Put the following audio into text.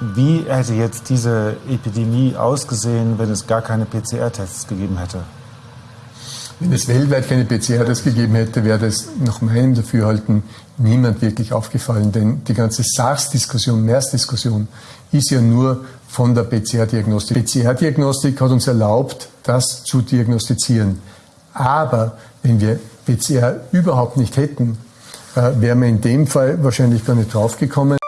Wie hätte jetzt diese Epidemie ausgesehen, wenn es gar keine PCR-Tests gegeben hätte? Wenn es weltweit keine PCR-Tests gegeben hätte, wäre das nach meinem Dafürhalten niemand wirklich aufgefallen. Denn die ganze SARS-Diskussion, MERS-Diskussion ist ja nur von der PCR-Diagnostik. PCR-Diagnostik hat uns erlaubt, das zu diagnostizieren. Aber wenn wir PCR überhaupt nicht hätten, äh, wären wir in dem Fall wahrscheinlich gar nicht draufgekommen.